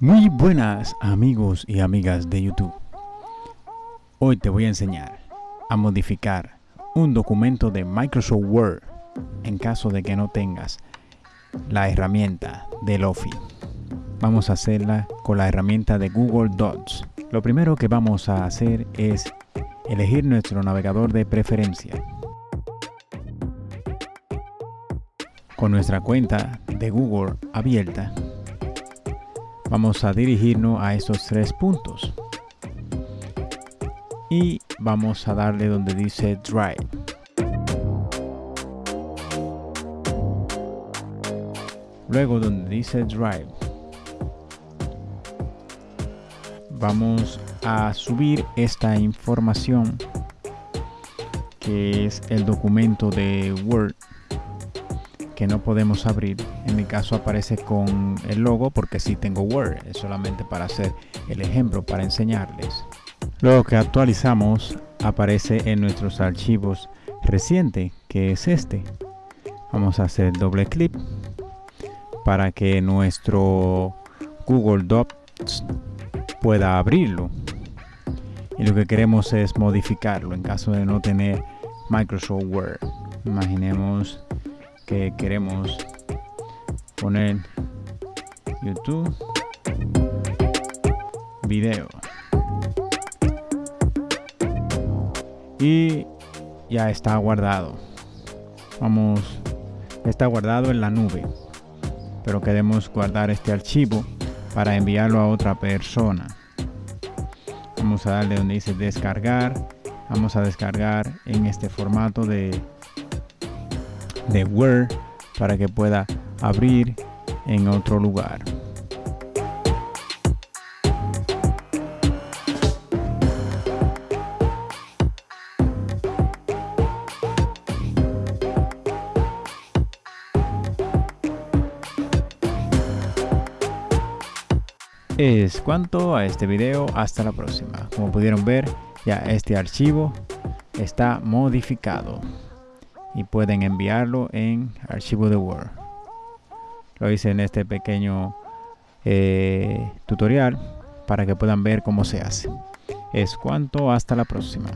Muy buenas amigos y amigas de YouTube. Hoy te voy a enseñar a modificar un documento de Microsoft Word en caso de que no tengas la herramienta del Office. Vamos a hacerla con la herramienta de Google Docs. Lo primero que vamos a hacer es elegir nuestro navegador de preferencia. Con nuestra cuenta de Google abierta, vamos a dirigirnos a esos tres puntos. Y vamos a darle donde dice Drive. Luego donde dice Drive, vamos a subir esta información que es el documento de Word que no podemos abrir. En mi caso aparece con el logo porque si tengo Word. Es solamente para hacer el ejemplo, para enseñarles. Luego que actualizamos, aparece en nuestros archivos reciente, que es este. Vamos a hacer doble clic para que nuestro Google Docs pueda abrirlo. Y lo que queremos es modificarlo en caso de no tener Microsoft Word. Imaginemos que queremos poner YouTube video. Y ya está guardado. Vamos está guardado en la nube. Pero queremos guardar este archivo para enviarlo a otra persona. Vamos a darle donde dice descargar. Vamos a descargar en este formato de de Word para que pueda abrir en otro lugar. Es cuanto a este video, hasta la próxima. Como pudieron ver, ya este archivo está modificado y pueden enviarlo en archivo de Word. Lo hice en este pequeño eh, tutorial para que puedan ver cómo se hace. Es cuanto, hasta la próxima.